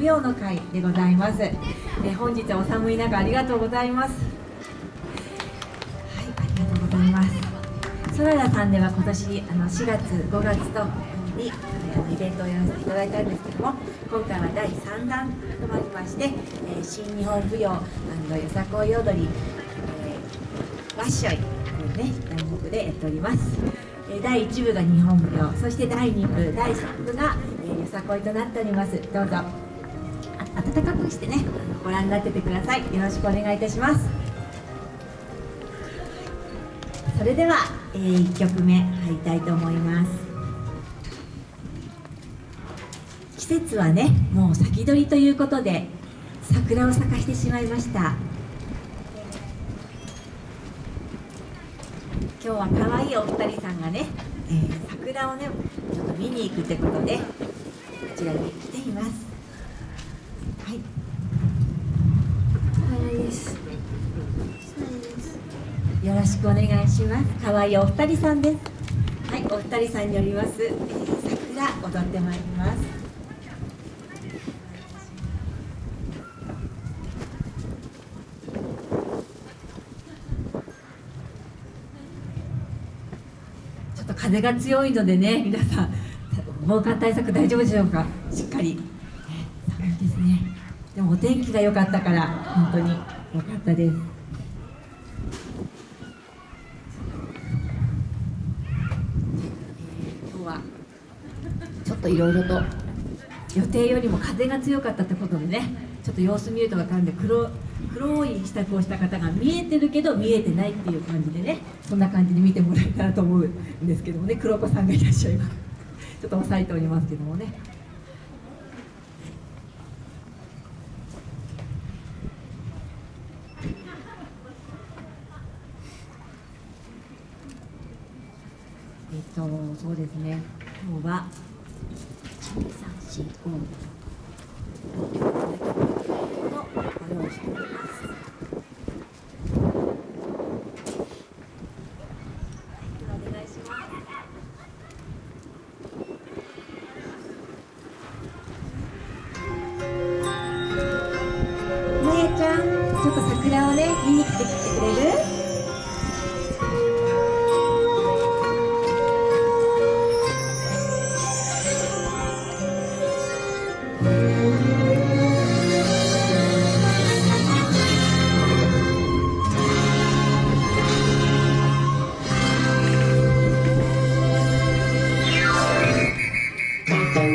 舞踊の会でございます、えー本日はお寒い中ありがとうございます。はいありがとうございます。ソララさんでは今年あの4月5月とにあのイベントをやらせていただいたんですけども今回は第3弾となりまして、えー新日本舞踊よさこい踊り、えーワッショイというね題目でやっております。え第1部が日本舞踊そして第2部第3部が、えーよさこいとなっております。どうぞ。暖かくしてねご覧になっててください。よろしくお願いいたします。それでは、え1曲目入りたいと思います。季節はねもう先取りということで桜を咲かしてしまいました。今日は可愛いお二人さんがね、えー桜をねちょっと見に行くってことでこちらに来ていますはいよろしくお願いします可愛いお二人さんですはいお二人さんによります、えー桜踊ってまいりますちょっと風が強いのでね、皆さん、防寒対策大丈夫でしょうか、しっかり。ね寒いですね。でもお天気が良かったから、本当に良かったです。今日はちょっといろいろと。予定よりも風が強かったってことでね、ちょっと様子見ると分かるんで黒黒い支度をした方が見えてるけど見えてないっていう感じでね。そんな感じで見てもらえたらと思うんですけどもね。黒子さんがいらっしゃいます。ちょっと押さえておりますけどもね。えっとそうですね。今日はちゃん、ちょっと桜をね、見に来てきてくれる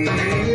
桜